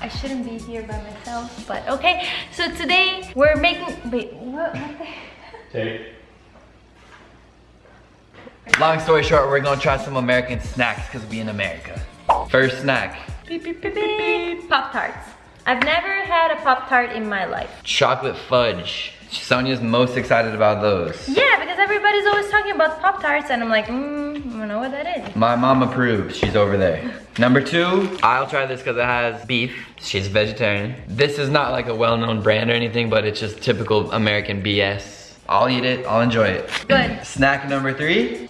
I shouldn't be here by myself, but okay. So today we're making, wait, what? what the- Take. Long story short, we're gonna try some American snacks because we're in America. First snack, Beep, beep, beep, beep. Pop-Tarts. I've never had a Pop-Tart in my life. chocolate fudge. Sonia's most excited about those. Yeah, because everybody's always talking about Pop-Tarts and I'm like, mm, I don't know what that is. My mom approves, she's over there. Number two, I'll try this because it has beef. She's vegetarian. This is not like a well-known brand or anything, but it's just typical American BS. I'll eat it, I'll enjoy it. Good. Snack number three,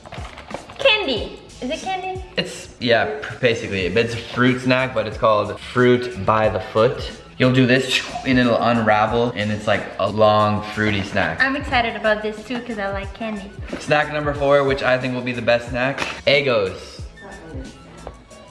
Candy. Is it candy? it's, yeah, basically, it's a fruit snack, but it's called fruit by the foot. You'll do this and it'll unravel and it's like a long fruity snack. I'm excited about this too because I like candy. Snack number four, which I think will be the best snack, Eggos.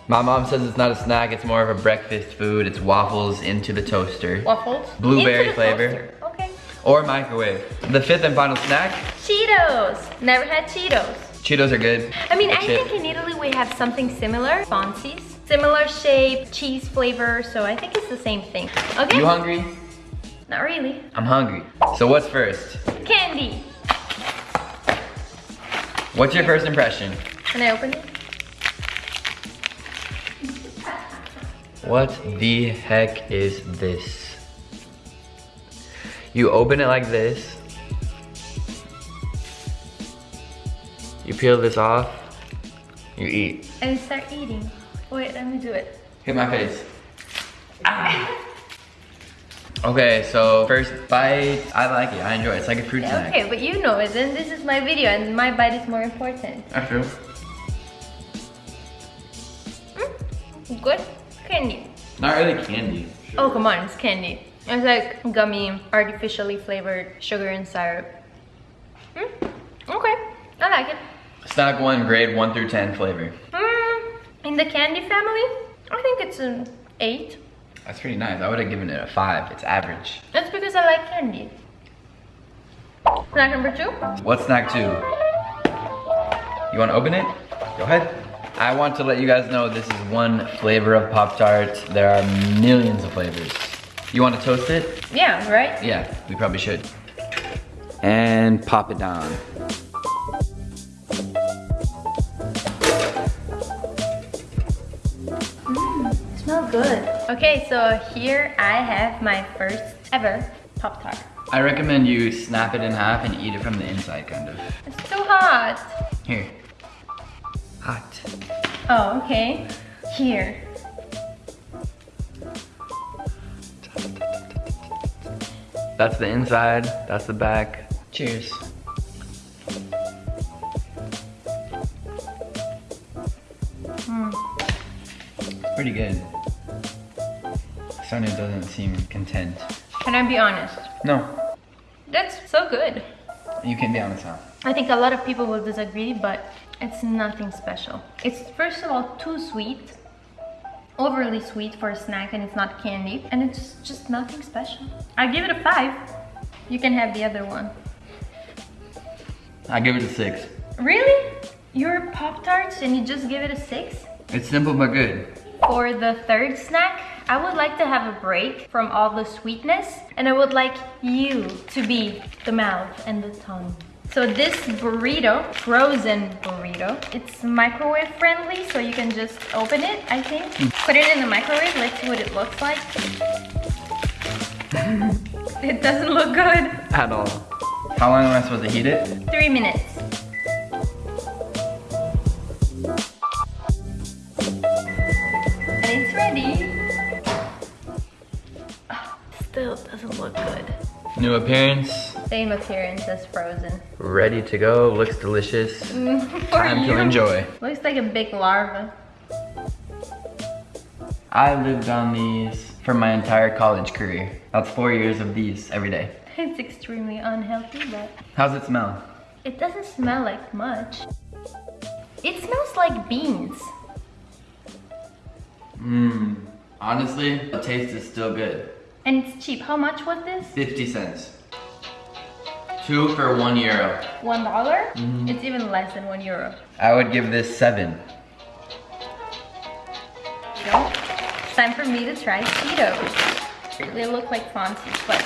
My mom says it's not a snack, it's more of a breakfast food. It's waffles into the toaster. Waffles. Blueberry flavor. Okay. Or microwave. The fifth and final snack, Cheetos. Never had Cheetos. Cheetos are good. I mean, I think in Italy we have something similar. Fonzies. Similar shape, cheese flavor, so I think it's the same thing. Okay? You hungry? Not really. I'm hungry. So what's first? Candy. What's your first impression? Can I open it? What the heck is this? You open it like this. You peel this off. You eat. And start eating. Wait, let me do it. Hit my face. Ah. Okay, so first bite. I like it. I enjoy it. It's like a fruit Yeah, snack. okay, but you know it, and this is my video, and my bite is more important. That's true. Good? Candy. Not really candy. Oh, come on, it's candy. It's like gummy, artificially flavored sugar and syrup. Mm, okay, I like it. Snack one, grade one through ten flavor. In the candy family, I think it's an 8. That's pretty nice. I would have given it a five. It's average. That's because I like candy. Snack number 2? What's snack two? You want to open it? Go ahead. I want to let you guys know this is one flavor of Pop Tart. There are millions of flavors. You want to toast it? Yeah, right? Yeah, we probably should. And pop it down. Smell good. Okay, so here I have my first ever Pop Tart. I recommend you snap it in half and eat it from the inside, kind of. It's too hot. Here. Hot. Oh, okay. Here. That's the inside, that's the back. Cheers. It's pretty good. Sonia doesn't seem content. Can I be honest? No, That's so good. you can be honest now. I think a lot of people will disagree, but it's nothing special. It's first of all too sweet, overly sweet for a snack, and it's not candy, and it's just nothing special. I give it a five. You can have the other one. I give it a six. Really? You're Pop Tarts and you just give it a six? It's simple but good. For the third snack, I would like to have a break from all the sweetness and I would like you to be the mouth and the tongue. So this burrito, frozen burrito, it's microwave friendly so you can just open it, I think. Mm. Put it in the microwave, let's see what it looks like. it doesn't look good. At all. How long am I supposed to heat it? Three minutes. And it's ready. Still doesn't look good. New appearance, Same appearance as frozen. ready to go, looks delicious. Mm-hmm. Time you. to enjoy. Looks like a big larva. I lived on these for my entire college career. That's four years of these every day. It's extremely unhealthy, but How's it smell? it doesn't smell like much. It smells like beans. Mmm. Honestly, the taste is still good. And it's cheap. How much was this? 50 cents. Two for one euro. One dollar? Mm-hmm. It's even less than one euro. I would give this seven. No? time for me to try Cheetos. They look like Fonzies, but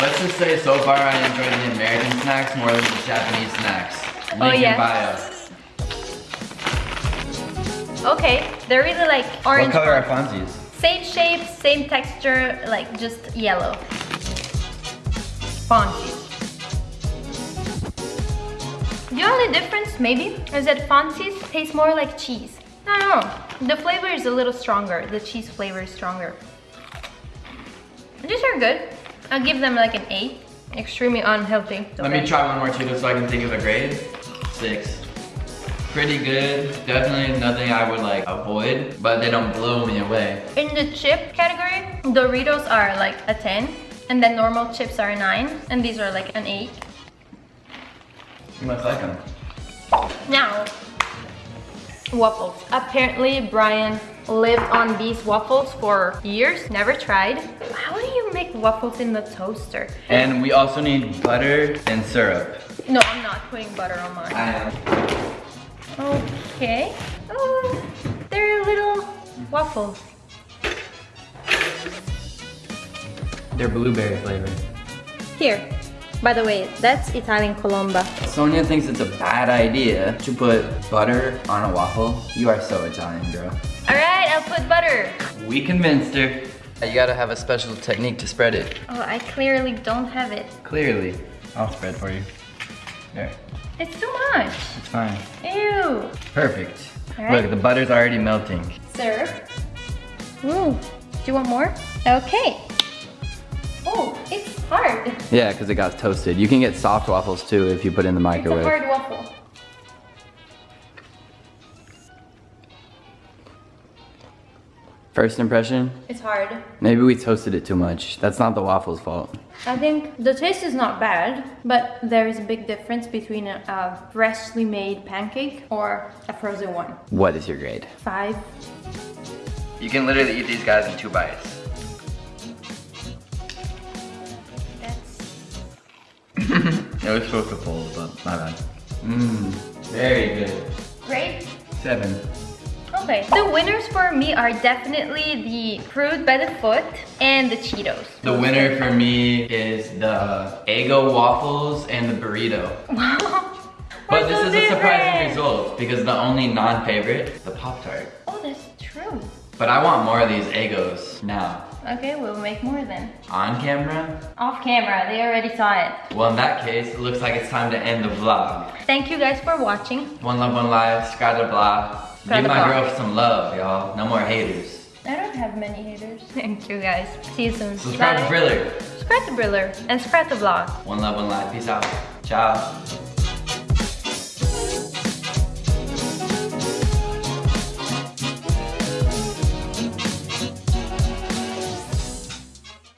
Let's just say so far I enjoy the American snacks more than the Japanese snacks. Oh, Link Oh, in yeah. bio. okay. They're really like orange. What color are Fonzies? Same shape, same texture, like just yellow. Fonzies. The only difference, maybe, is that Fonzies taste more like cheese. I don't know. The flavor is a little stronger. The cheese flavor is stronger. These are good. I'll give them like an 8. Extremely unhealthy. Let me try one more Cheeto so I can think of a grade. Six. Pretty good. Definitely nothing I would like avoid, but they don't blow me away. In the chip category, Doritos are like a 10. And then normal chips are a 9. And these are like an 8. You must like them. Now, waffles. Apparently, Brian lived on these waffles for years, never tried. How do you make waffles in the toaster? And we also need butter and syrup. No, I'm not putting butter on mine. I am. Okay. Oh, they're little waffles. They're blueberry flavored. Here. By the way, that's Italian Colomba. Sonia thinks it's a bad idea to put butter on a waffle. You are so Italian, girl. All right, I'll put butter. We convinced her. You gotta have a special technique to spread it. Oh, I clearly don't have it. Clearly. I'll spread for you. There. It's too much. It's fine. Ew. Perfect. Alright. Look, the butter's already melting. Syrup. Ooh. Do you want more? Okay. Oh, it's hard. Yeah, because it got toasted. You can get soft waffles too if you put it in the It's a microwave. hard waffle. First impression? It's hard. Maybe we toasted it too much. That's not the waffle's fault. I think the taste is not bad, but there is a big difference between a, a freshly made pancake or a frozen one. What is your grade? Five. You can literally eat these guys in two bites. That's It was supposed to fold, but my bad. Mmm, very good. great. Seven. Okay, the winners for me are definitely the fruit by the foot and the Cheetos. The winner for me is the Eggo waffles and the burrito. Wow. But We're this so is a surprising result because the only non-favorite, the Pop-Tart. Oh, that's true. But I want more of these Eggos now. Okay, we'll make more then. On camera? Off camera, they already saw it. Well, in that case, it looks like it's time to end the vlog. Thank you guys for watching. One love, one life, subscribe to blah. Subscribe Give my blah. girl some love, y'all. No more haters. I don't have many haters. Thank you guys. See you soon. Subscribe to Briller. Subscribe to Briller and subscribe to vlog. One love, one life. Peace out. Ciao.